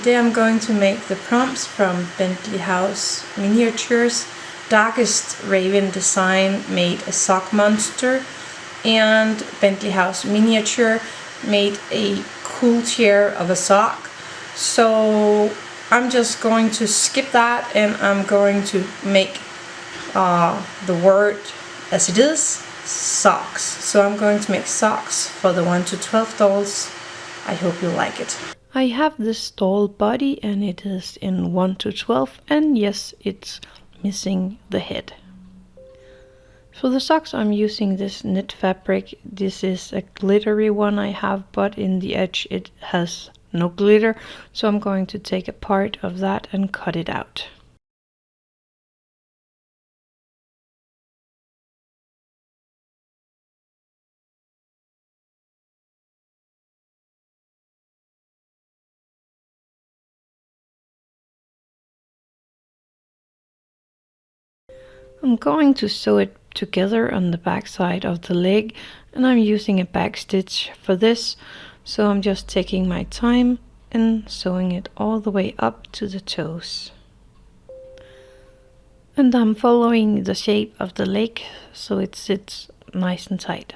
today I'm going to make the prompts from Bentley House Miniatures. Darkest Raven Design made a sock monster and Bentley House Miniature made a cool chair of a sock. So I'm just going to skip that and I'm going to make uh, the word as it is, socks. So I'm going to make socks for the 1 to 12 dolls. I hope you like it. I have this tall body and it is in 1 to 12 and yes it's missing the head. For the socks I'm using this knit fabric. This is a glittery one I have but in the edge it has no glitter so I'm going to take a part of that and cut it out. I'm going to sew it together on the back side of the leg and I'm using a back stitch for this. So I'm just taking my time and sewing it all the way up to the toes. And I'm following the shape of the leg so it sits nice and tight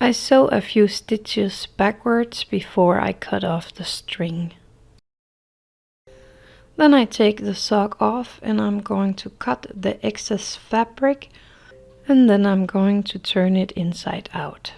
I sew a few stitches backwards before I cut off the string. Then I take the sock off and I'm going to cut the excess fabric and then I'm going to turn it inside out.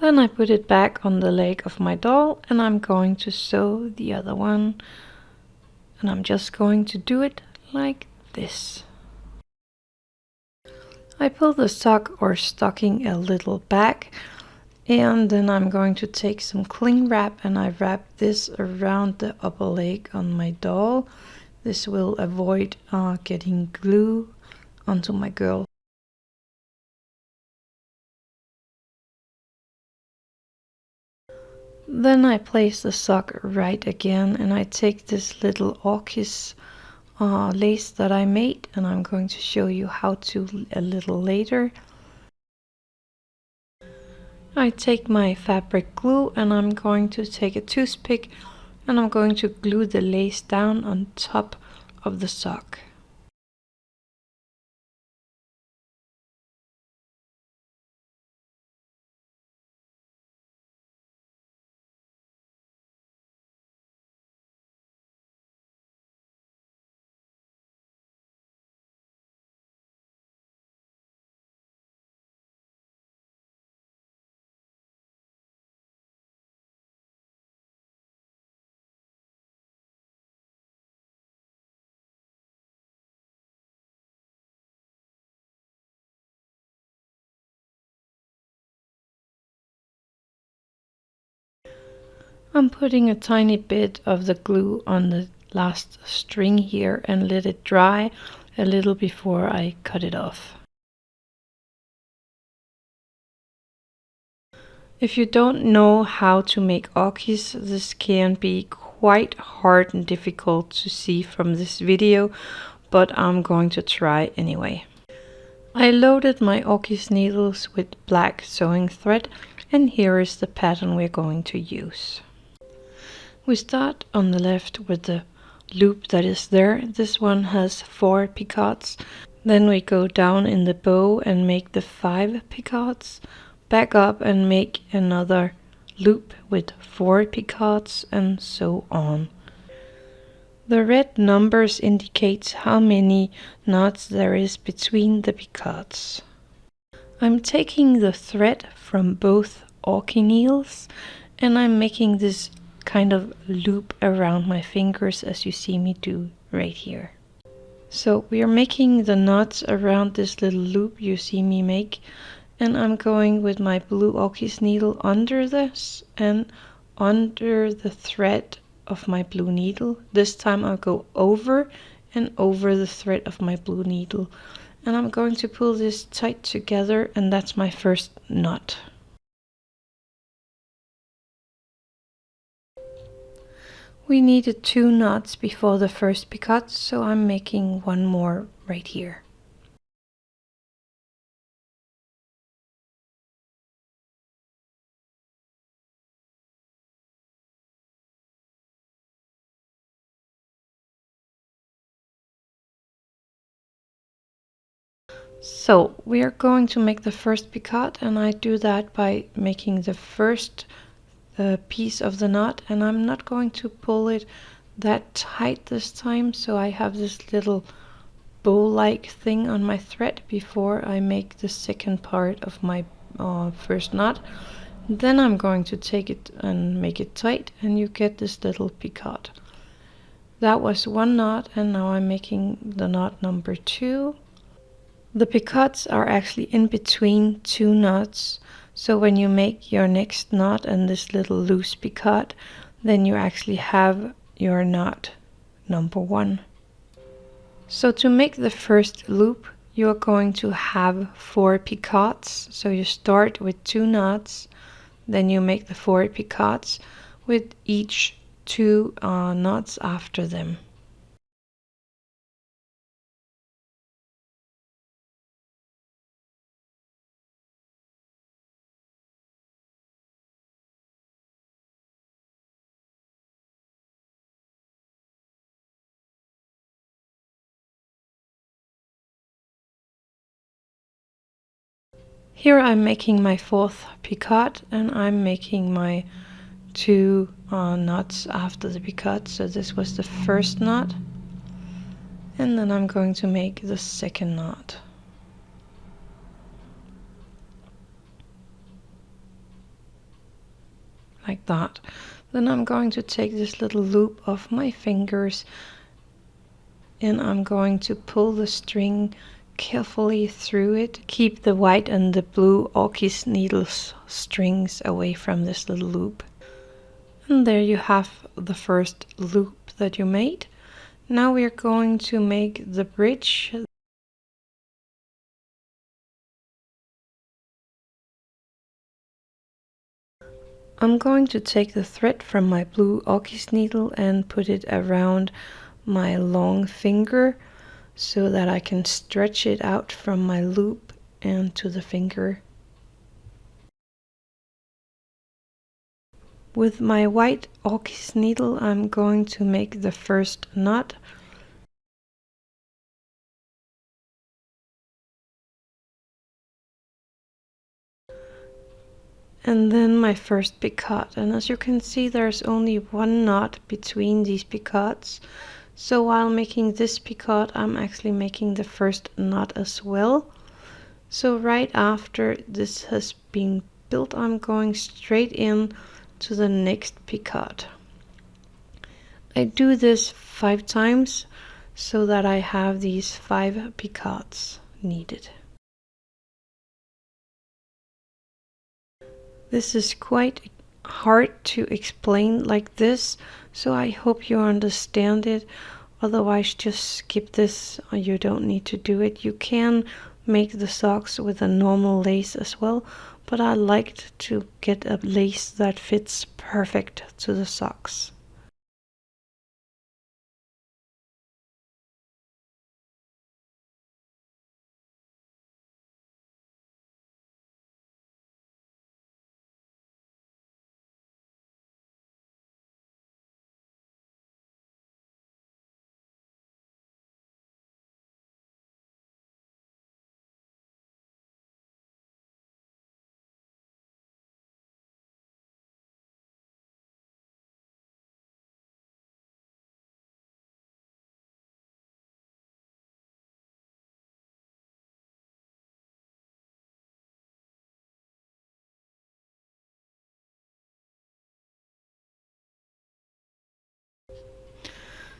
Then I put it back on the leg of my doll and I'm going to sew the other one. And I'm just going to do it like this. I pull the sock or stocking a little back and then I'm going to take some cling wrap and I wrap this around the upper leg on my doll. This will avoid uh, getting glue onto my girl. Then I place the sock right again and I take this little orkis uh, lace that I made and I'm going to show you how to a little later. I take my fabric glue and I'm going to take a toothpick and I'm going to glue the lace down on top of the sock. I'm putting a tiny bit of the glue on the last string here and let it dry a little before I cut it off. If you don't know how to make orkis, this can be quite hard and difficult to see from this video, but I'm going to try anyway. I loaded my orkis needles with black sewing thread and here is the pattern we're going to use. We start on the left with the loop that is there. This one has four picots. Then we go down in the bow and make the five picots. Back up and make another loop with four picots and so on. The red numbers indicates how many knots there is between the picots. I'm taking the thread from both needles and I'm making this kind of loop around my fingers as you see me do right here. So we are making the knots around this little loop you see me make and I'm going with my blue Orkis needle under this and under the thread of my blue needle. This time I'll go over and over the thread of my blue needle and I'm going to pull this tight together and that's my first knot. We needed two knots before the first picot, so I'm making one more right here. So we are going to make the first picot and I do that by making the first the piece of the knot and I'm not going to pull it that tight this time so I have this little bow-like thing on my thread before I make the second part of my uh, first knot. Then I'm going to take it and make it tight and you get this little picot. That was one knot and now I'm making the knot number two. The picots are actually in between two knots so when you make your next knot and this little loose picot, then you actually have your knot number one. So to make the first loop, you are going to have four picots. So you start with two knots, then you make the four picots with each two uh, knots after them. Here I'm making my fourth picot and I'm making my two uh, knots after the picot. So this was the first knot. And then I'm going to make the second knot. Like that. Then I'm going to take this little loop of my fingers and I'm going to pull the string carefully through it. Keep the white and the blue Orkis needles strings away from this little loop. And there you have the first loop that you made. Now we are going to make the bridge. I'm going to take the thread from my blue Orkis needle and put it around my long finger so that I can stretch it out from my loop and to the finger. With my white Orkis needle I'm going to make the first knot. And then my first picot. And as you can see there's only one knot between these picots so while making this picot, I'm actually making the first knot as well. So right after this has been built, I'm going straight in to the next picot. I do this five times so that I have these five picots needed. This is quite hard to explain like this so I hope you understand it. Otherwise just skip this. Uh, you don't need to do it. You can make the socks with a normal lace as well but I liked to get a lace that fits perfect to the socks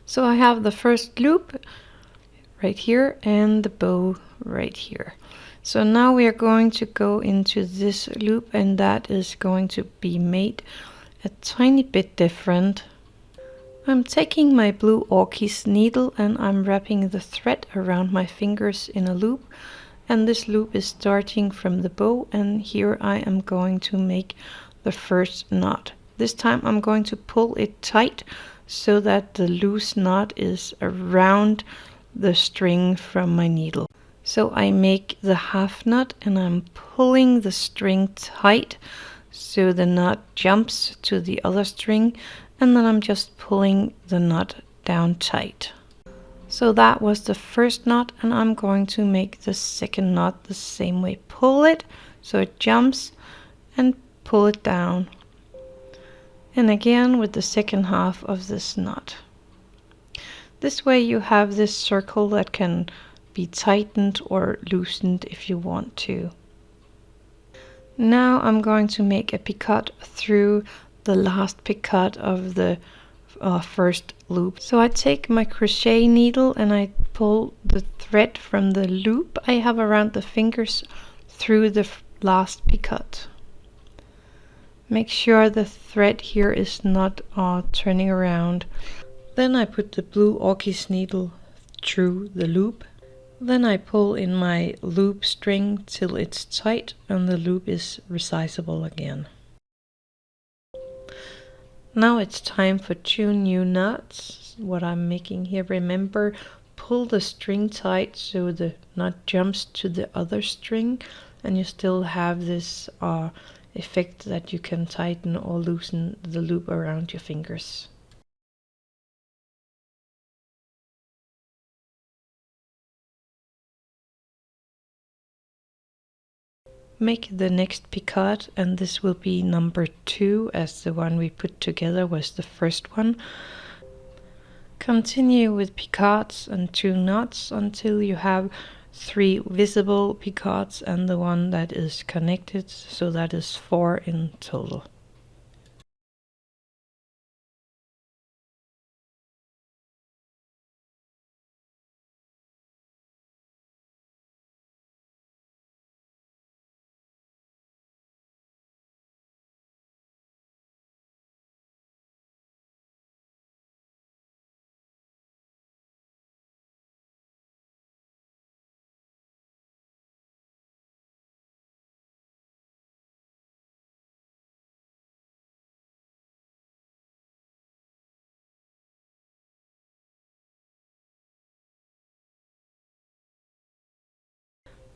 So I have the first loop right here and the bow right here. So now we are going to go into this loop and that is going to be made a tiny bit different. I'm taking my blue orkis needle and I'm wrapping the thread around my fingers in a loop and this loop is starting from the bow and here I am going to make the first knot. This time I'm going to pull it tight so that the loose knot is around the string from my needle. So I make the half knot and I'm pulling the string tight so the knot jumps to the other string and then I'm just pulling the knot down tight. So that was the first knot and I'm going to make the second knot the same way. Pull it so it jumps and pull it down. And again with the second half of this knot. This way you have this circle that can be tightened or loosened if you want to. Now I'm going to make a picot through the last picot of the uh, first loop. So I take my crochet needle and I pull the thread from the loop I have around the fingers through the last picot. Make sure the thread here is not uh, turning around. Then I put the blue orkis needle through the loop. Then I pull in my loop string till it's tight and the loop is resizable again. Now it's time for two new knots. What I'm making here, remember, pull the string tight so the knot jumps to the other string and you still have this uh, effect that you can tighten or loosen the loop around your fingers. make the next picot and this will be number two as the one we put together was the first one. Continue with picots and two knots until you have three visible picots and the one that is connected so that is four in total.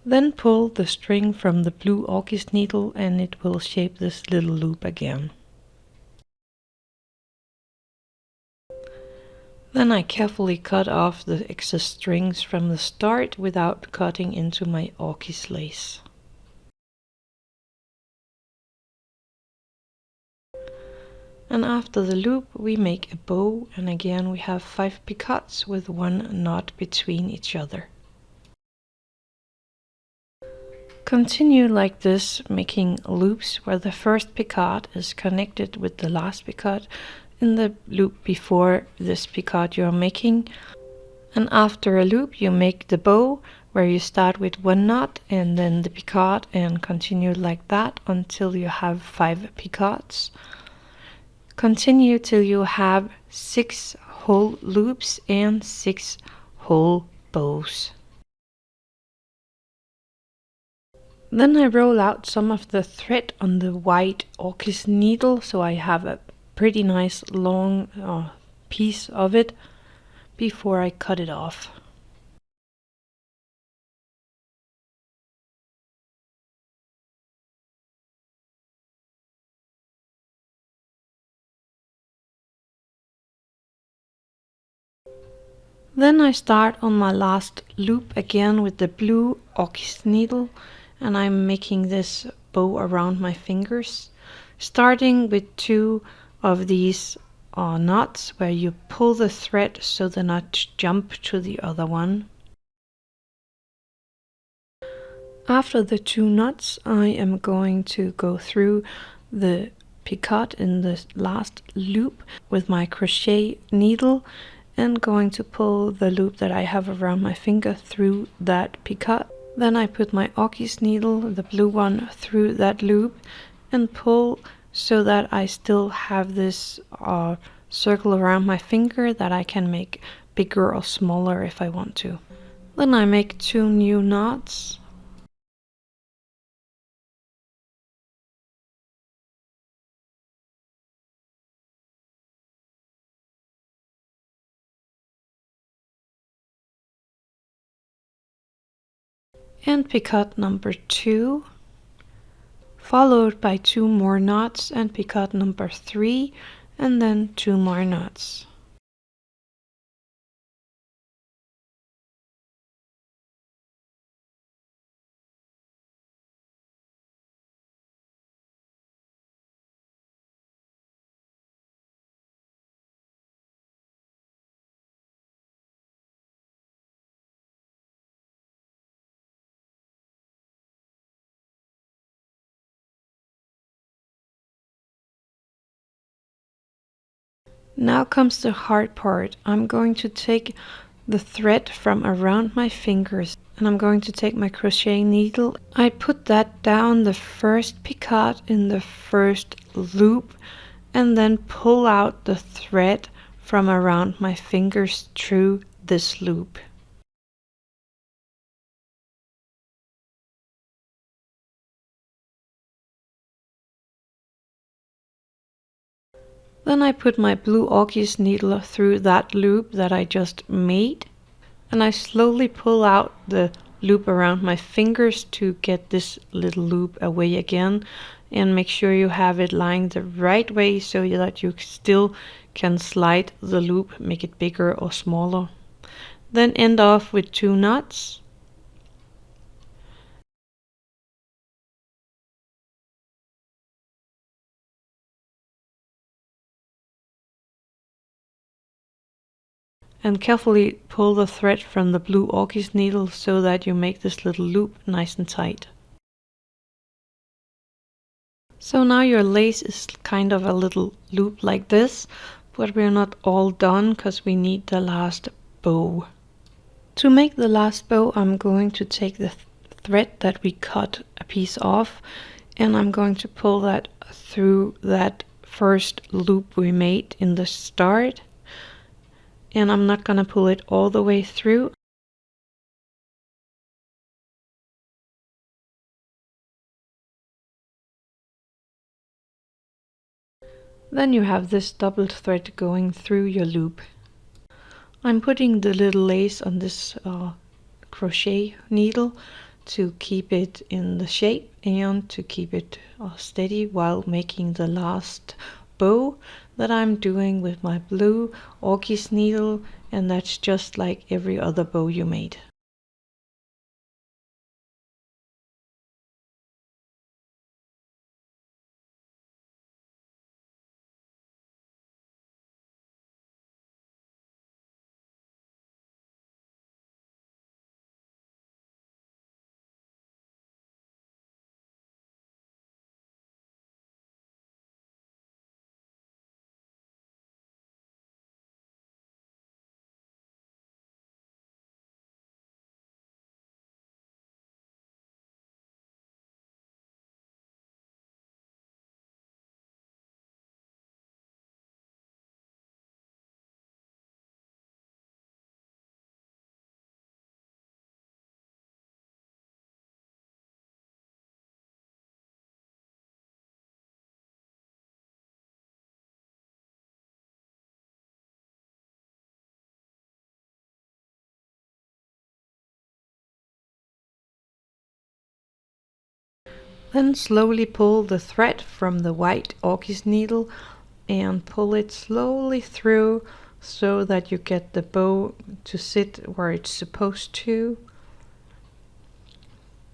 Then pull the string from the blue orkis needle and it will shape this little loop again. Then I carefully cut off the excess strings from the start without cutting into my orkis lace. And after the loop we make a bow and again we have 5 picots with one knot between each other. Continue like this, making loops where the first picot is connected with the last picot in the loop before this picot you're making. And after a loop you make the bow where you start with one knot and then the picot and continue like that until you have five picots. Continue till you have six whole loops and six whole bows. Then I roll out some of the thread on the white orkis needle so I have a pretty nice long uh, piece of it before I cut it off. Then I start on my last loop again with the blue orkis needle and I'm making this bow around my fingers starting with two of these uh, knots where you pull the thread so the knot jump to the other one. After the two knots I am going to go through the picot in the last loop with my crochet needle and going to pull the loop that I have around my finger through that picot. Then I put my orkis needle, the blue one, through that loop and pull so that I still have this uh, circle around my finger that I can make bigger or smaller if I want to. Then I make two new knots. And picot number two, followed by two more knots and picot number three, and then two more knots. Now comes the hard part. I'm going to take the thread from around my fingers and I'm going to take my crochet needle. I put that down the first picot in the first loop and then pull out the thread from around my fingers through this loop. Then I put my blue orkis needle through that loop that I just made and I slowly pull out the loop around my fingers to get this little loop away again and make sure you have it lying the right way so that you still can slide the loop, make it bigger or smaller. Then end off with two knots and carefully pull the thread from the blue orkis needle so that you make this little loop nice and tight. So now your lace is kind of a little loop like this, but we're not all done because we need the last bow. To make the last bow I'm going to take the th thread that we cut a piece off and I'm going to pull that through that first loop we made in the start and I'm not going to pull it all the way through. Then you have this double thread going through your loop. I'm putting the little lace on this uh, crochet needle to keep it in the shape and to keep it uh, steady while making the last bow that I'm doing with my blue orkis needle and that's just like every other bow you made. Then slowly pull the thread from the white orkis needle and pull it slowly through so that you get the bow to sit where it's supposed to.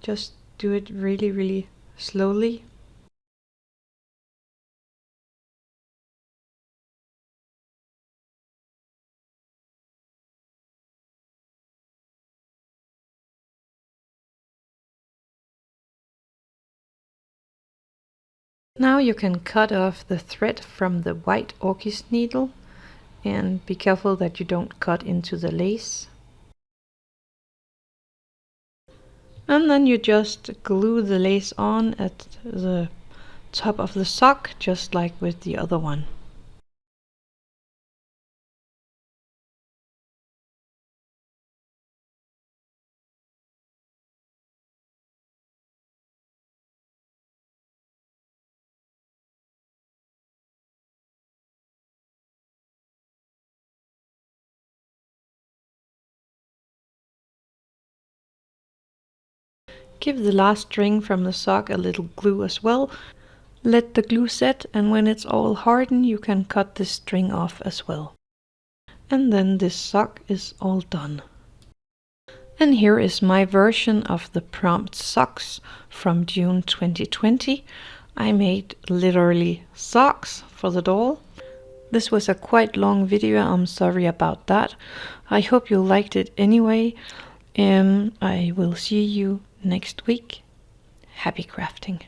Just do it really, really slowly. Now you can cut off the thread from the white orkis needle and be careful that you don't cut into the lace. And then you just glue the lace on at the top of the sock just like with the other one. Give the last string from the sock a little glue as well. Let the glue set and when it's all hardened you can cut this string off as well. And then this sock is all done. And here is my version of the prompt socks from June 2020. I made literally socks for the doll. This was a quite long video, I'm sorry about that. I hope you liked it anyway. And I will see you next week. Happy crafting!